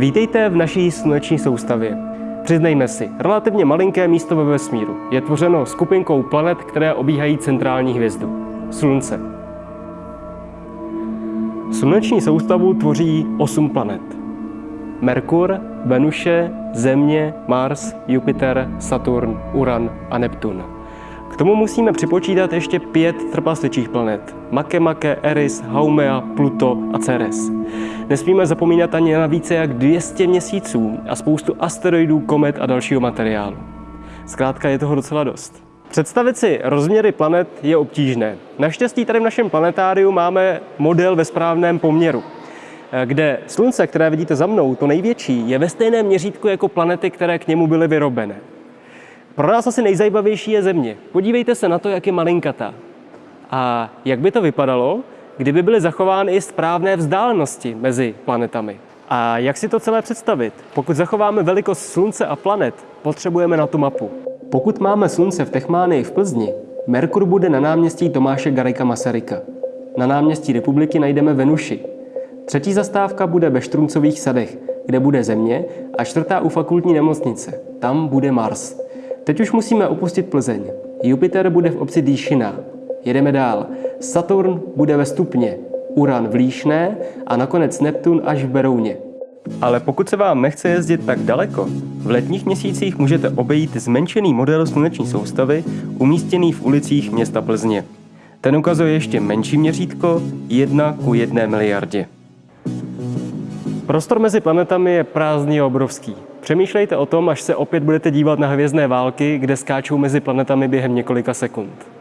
Vítejte v naší sluneční soustavě. Přiznejme si, relativně malinké místo ve vesmíru je tvořeno skupinkou planet, které obíhají centrální hvězdu Slunce. Sluneční soustavu tvoří 8 planet. Merkur, Venuše, Země, Mars, Jupiter, Saturn, Uran a Neptun. Tomu musíme připočítat ještě pět trpasličích planet. Makemake, Eris, Haumea, Pluto a Ceres. Nesmíme zapomínat ani na více jak 200 měsíců a spoustu asteroidů, komet a dalšího materiálu. Zkrátka je toho docela dost. Představit si rozměry planet je obtížné. Naštěstí tady v našem planetáriu máme model ve správném poměru, kde Slunce, které vidíte za mnou, to největší, je ve stejném měřítku jako planety, které k němu byly vyrobené. Pro nás asi nejzajímavější je Země. Podívejte se na to, jak je malinkatá. A jak by to vypadalo, kdyby byly zachovány i správné vzdálenosti mezi planetami. A jak si to celé představit? Pokud zachováme velikost Slunce a planet, potřebujeme na tu mapu. Pokud máme Slunce v Techmánii v Plzni, Merkur bude na náměstí Tomáše Garika Masaryka. Na náměstí Republiky najdeme Venuši. Třetí zastávka bude ve Štruncových sadech, kde bude Země a čtvrtá u fakultní nemocnice. Tam bude Mars. Teď už musíme opustit Plzeň. Jupiter bude v obci Dýšina. Jedeme dál. Saturn bude ve Stupně, Uran v Líšné a nakonec Neptun až v Berouně. Ale pokud se vám nechce jezdit tak daleko, v letních měsících můžete obejít zmenšený model sluneční soustavy umístěný v ulicích města Plzně. Ten ukazuje ještě menší měřítko 1 ku 1 miliardě. Prostor mezi planetami je prázdný a obrovský. Přemýšlejte o tom, až se opět budete dívat na hvězdné války, kde skáčou mezi planetami během několika sekund.